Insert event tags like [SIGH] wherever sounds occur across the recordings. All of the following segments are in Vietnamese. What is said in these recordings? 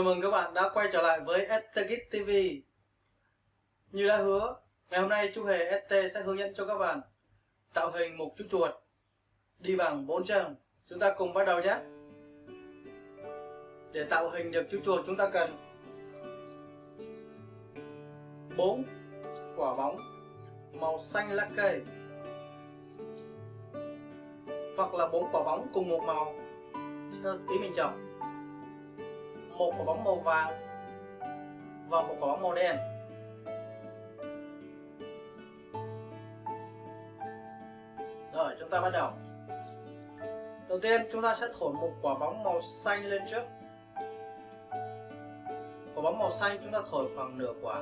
Chào mừng các bạn đã quay trở lại với STKIT TV Như đã hứa, ngày hôm nay chú Hề ST sẽ hướng dẫn cho các bạn tạo hình một chú chuột đi bằng bốn chân. Chúng ta cùng bắt đầu nhé. Để tạo hình được chú chuột chúng ta cần bốn quả bóng màu xanh lá cây hoặc là bốn quả bóng cùng một màu. Theo ý mình chọn một quả bóng màu vàng và một quả bóng màu đen. Rồi, chúng ta bắt đầu. Đầu tiên, chúng ta sẽ thổi một quả bóng màu xanh lên trước. Quả bóng màu xanh, chúng ta thổi khoảng nửa quả.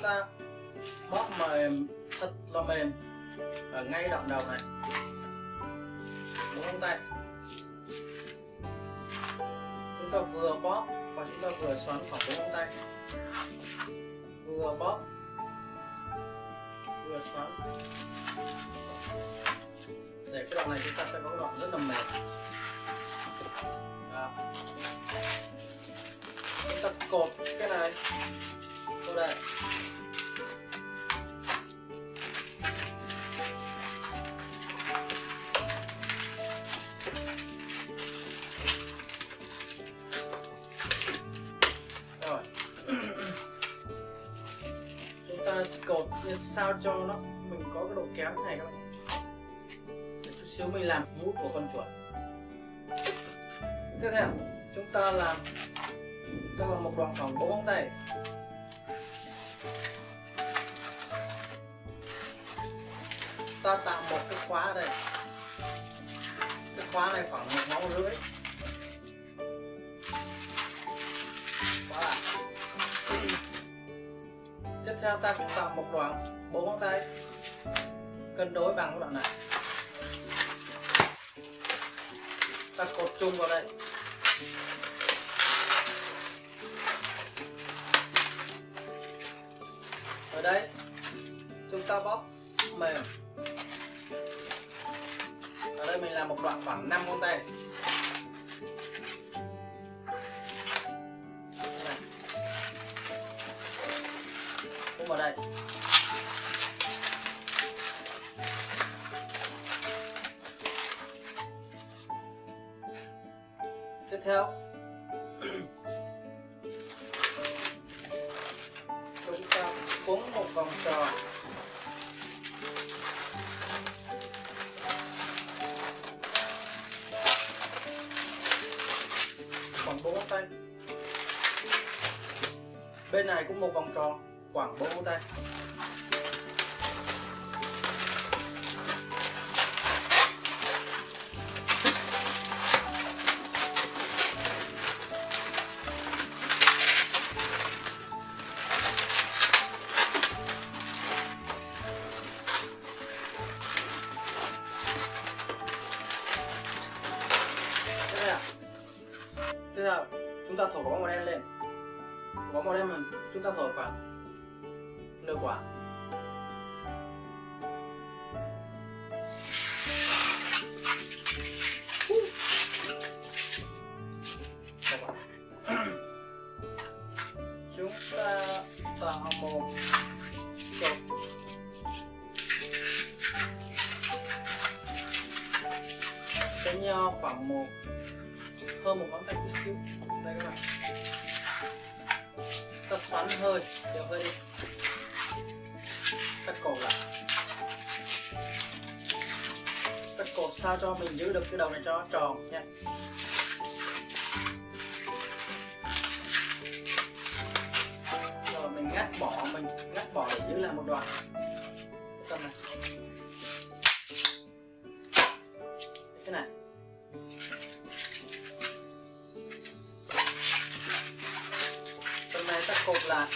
Chúng ta bóp mềm, thật là mềm. Ở ngay đoạn đầu này. Đúng không tay chúng ta vừa bóp và chúng ta vừa xoắn khoảng đúng không tay vừa bóp, vừa xoắn. Để cái đoạn này chúng ta sẽ có đoạn rất là mềm. Đó. chúng ta cột cái này vô đây. Rồi. Chúng ta cột như sao cho nó, mình có cái độ kéo thế này các bạn. Để chút xíu mình làm mũi của con chuột. Tiếp theo, chúng ta làm ta là một đoạn khoảng bốn ngón tay. Ta tạo một cái khóa ở đây. Cái khóa này khoảng một ngón rưỡi. Khóa à. tiếp theo ta cũng tạo một đoạn, bốn ngón tay. Cân đối bằng cái đoạn này. Ta cột chung vào đây. Ở đây, chúng ta bóp mềm mình làm một đoạn khoảng 5 ngón tay. Cũng vào đây. Tiếp theo. Chúng ta cuốn một vòng tròn. 4 ngón tay. Bên này cũng một vòng tròn khoảng 4 ngón tay. Ta thổi quả bóng màu đen lên. Quả bóng màu đen mình chúng ta thổi khoảng nửa quả. Đây các bạn. Tập xoắn hơi đều hơi đi. Cắt cổ lại. Cắt cổ sao cho mình giữ được cái đầu này cho nó tròn nha. Rồi mình ngắt bỏ, mình ngắt bỏ để giữ lại một đoạn. Cái tâm này. Cái này. Này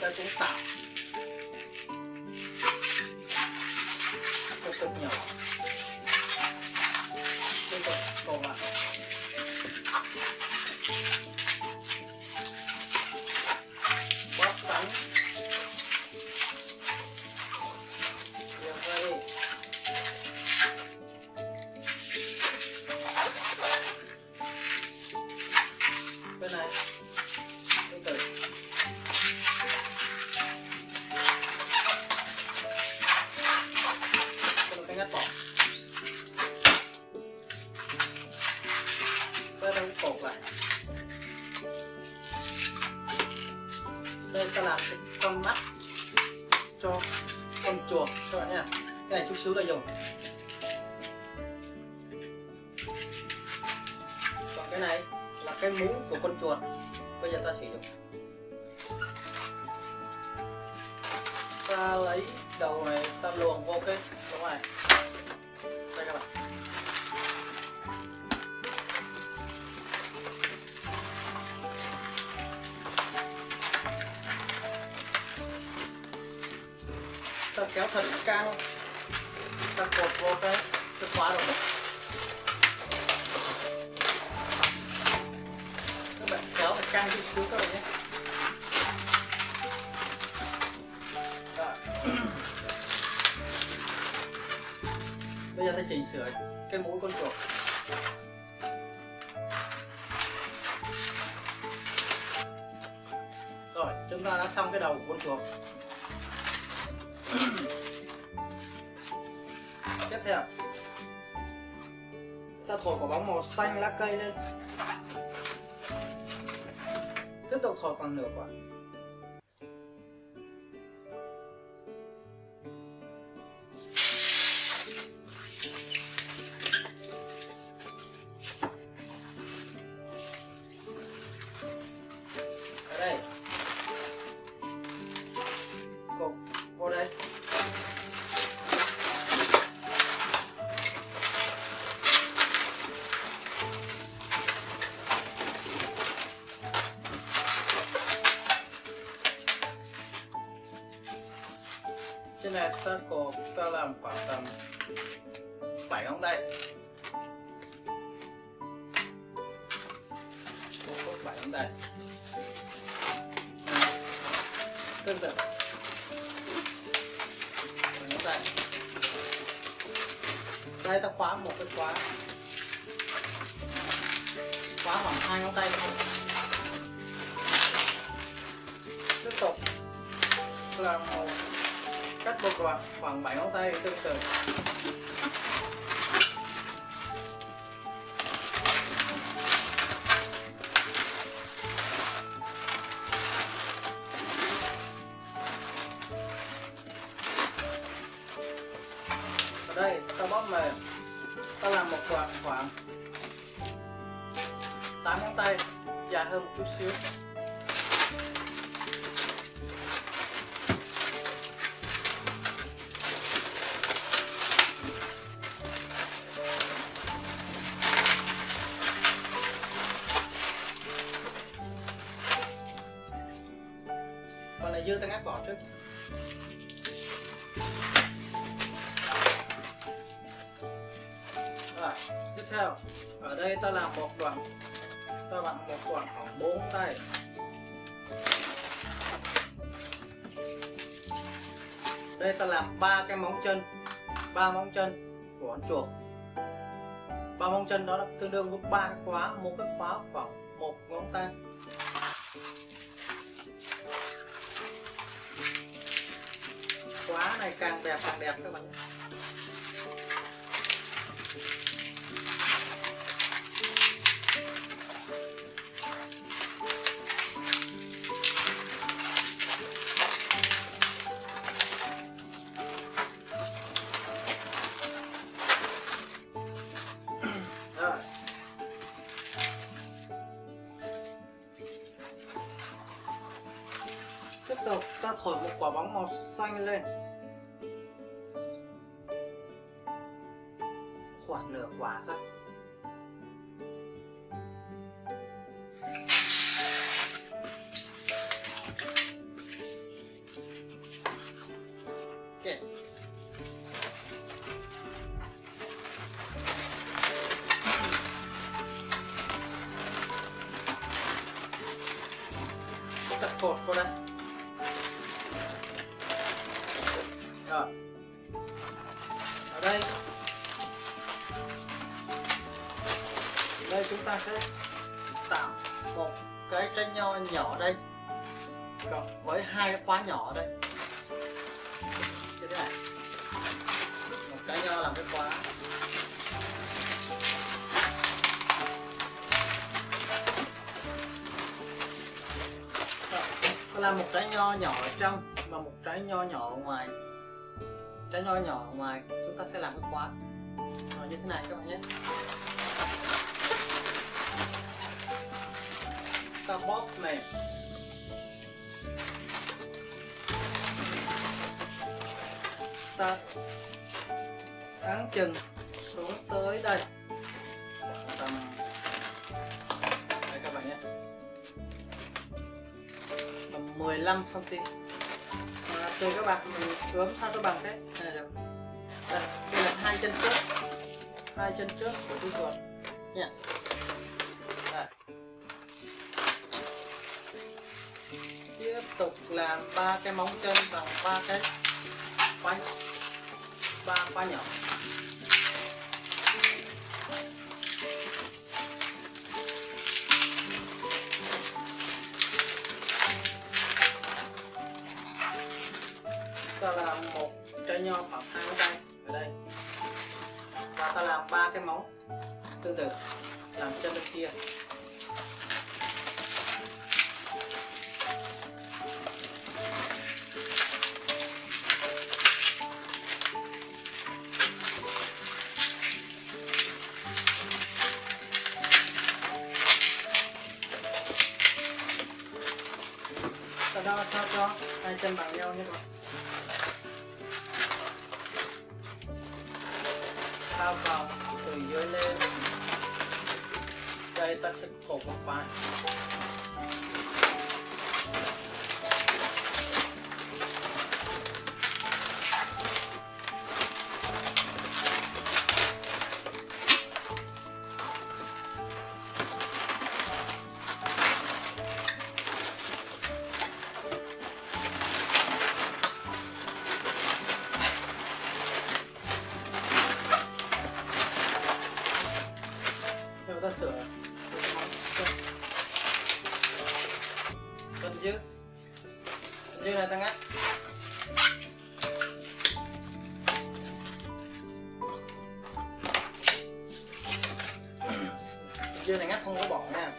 ta cột lại con mắt cho con chuột các bạn nha cái này chút xíu là dùng. Còn cái này là cái mũi của con chuột bây giờ ta sử dụng. Ta lấy đầu này, ta luồn vô cái ta kéo thật căng ta cột vô cái cái khóa rồi. các bạn kéo thật căng chút xíu các bạn nhé. [CLEARS THROAT] Bây giờ ta chỉnh sửa cái mũi con chuột. Rồi, chúng ta đã xong cái đầu của con chuột tiếp theo. Ta thổi quả bóng màu xanh lá cây lên. Tiếp tục thổi khoảng nửa quả. Trên này, ta có, ta làm khoảng tầm 7 ngón tay. Cột 7 ngón tay. Tương tự Bảy ngón tay. Đây, ta khóa một cái khóa. Khóa khoảng hai ngón tay thôi. Tiếp tục. Làm một cắt một đoạn khoảng 7 ngón tay tương tự. Phần này dư ta ngắt bỏ trước rồi, tiếp theo. Ở đây ta làm một đoạn, ta làm một đoạn khoảng bốn tay. Đây ta làm ba cái móng chân, ba móng chân của con chuột. Ba móng chân đó là tương đương với ba cái khóa, một cái khóa khoảng một ngón tay. Quá này càng đẹp càng đẹp các bạn. Tập đây. Rồi. Ở đây. Đây chúng ta sẽ tạo một cái trái nho nhỏ đây. Cộng với hai cái khóa nhỏ ở đây. Như thế này. Một cái nho làm cái khóa. Là một trái nho nhỏ ở trong và một trái nho nhỏ ở ngoài. Trái nho nhỏ ở ngoài, chúng ta sẽ làm cái khóa. Rồi, như thế này các bạn nhé. Ta bóp này ta áng chừng xuống tới đây. 15 cm à, tùy các bạn mình ướm sao cho bằng cái này được. Đây, đây là hai chân trước hai chân trước của chú chuột. Nha. Đây. tiếp tục làm ba cái móng chân bằng ba cái khóa ba khóa nhỏ. Làm ba cái móng. Tương tự, làm chân bên kia. Ta đo sao cho hai chân bằng nhau nhé các bạn. Vào từ dưới lên đây ta sẽ cột một vài dưa này ngắt không có bỏ nha.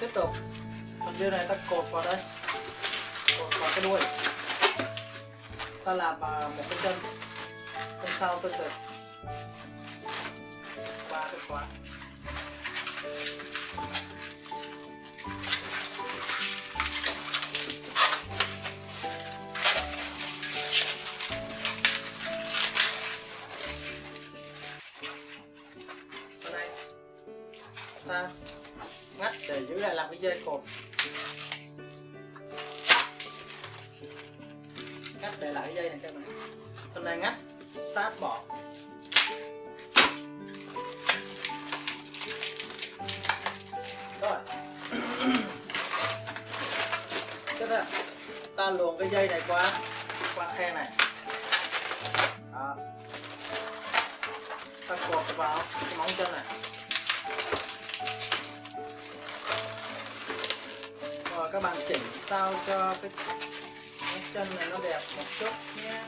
Tiếp tục. Phần dưa này ta cột vào đây. Cột vào cái đuôi. Ta làm à, một cái chân. Chân sau tương tự ba cái khóa. Ta. Ngắt để giữ lại làm cái dây cột. Ngắt để lại cái dây này cho mình hôm nay ngắt, sát bỏ. Rồi. [COUGHS] Tiếp theo, ta luồn cái dây này qua qua khe này. Đó. Ta cột vào cái móng chân này. Các bạn chỉnh sao cho cái cái chân này nó đẹp một chút nhé.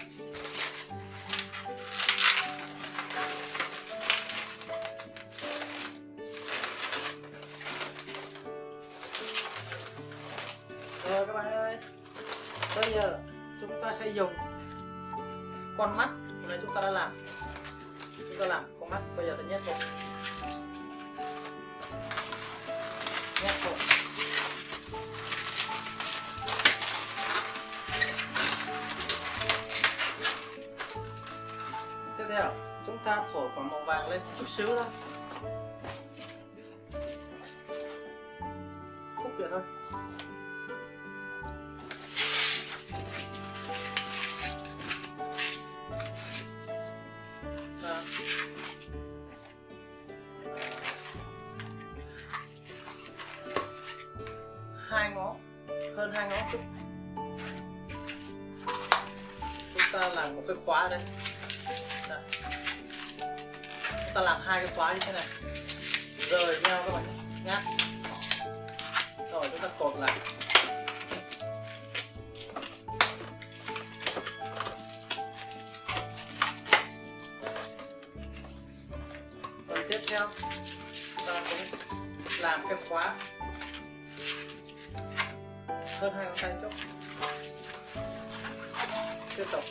Rồi các bạn ơi, Bây giờ chúng ta sẽ dùng con mắt Hôm nay chúng ta đã làm. Chúng ta làm con mắt Bây giờ ta nhét vào. Xíu thôi. Khúc vậy thôi. À, hai ngón hơn hai ngón chút. Chúng ta làm một cái khóa đây ta làm hai cái khóa như thế này. Rời nhau các bạn nhé rồi, chúng ta cột lại. Rồi, tiếp theo ta cũng làm cái khóa hơn hai ngón tay chút tiếp tục.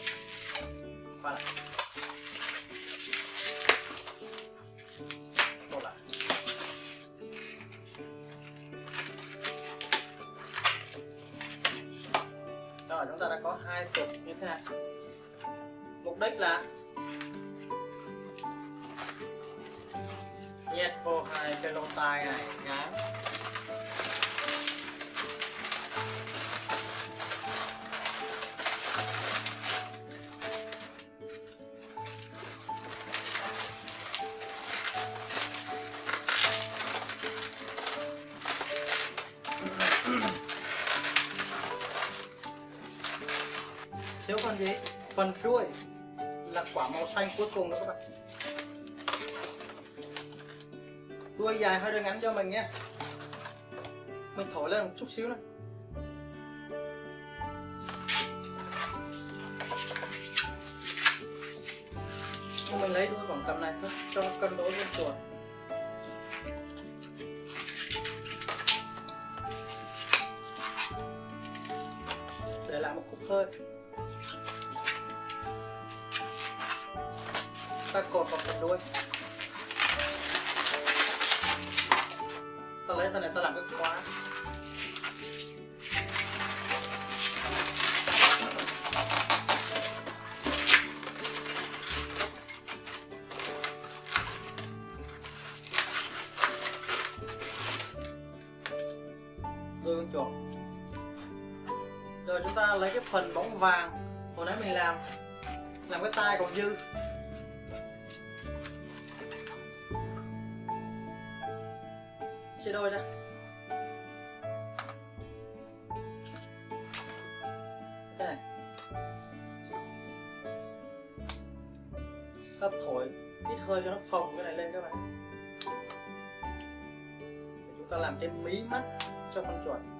Mục đích là nhét vô hai cái lỗ tai này nhá thiếu phần gì? Phần đuôi quả màu xanh cuối cùng nữa các bạn. Đuôi dài hơi đuôi ngắn cho mình nhé. Mình thổi lên một chút xíu này mình lấy đuôi khoảng tầm này thôi, cho cân đối với chuột. Để lại một cục hơi ta cột vào phần đuôi. Ta lấy phần này ta làm cái khóa. Đuôi con chuột. Rồi chúng ta lấy cái phần bóng vàng hồi nãy mình làm làm cái tai còn dư. Chia đôi ra. Thế này. Ta thổi ít hơi cho nó phồng cái này lên các bạn. Để chúng ta làm cái mí mắt cho con chuột.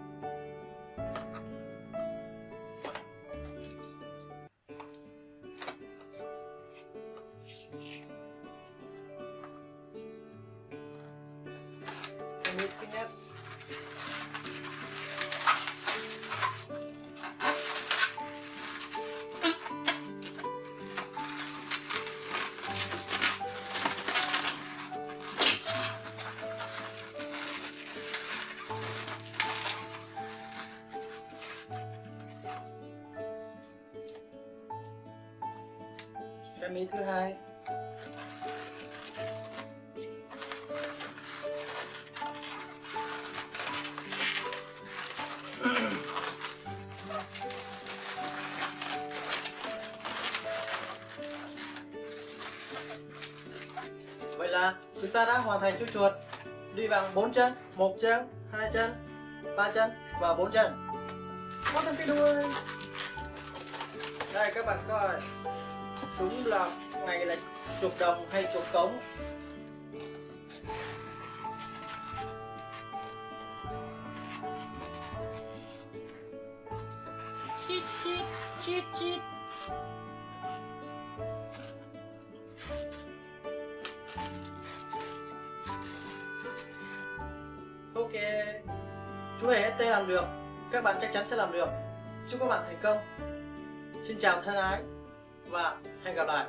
Cái mí thứ hai. Chúng ta đã hoàn thành chuỗi chuột. Đi bằng bốn chân, một chân, hai chân, ba chân và bốn chân. Có thêm cái đuôi đây, các bạn coi. Đúng là này là chuột đồng hay chuột cống? Chít chít chít chít. Chú hề ST làm được. Các bạn chắc chắn sẽ làm được. Chúc các bạn thành công. Xin chào thân ái và hẹn gặp lại.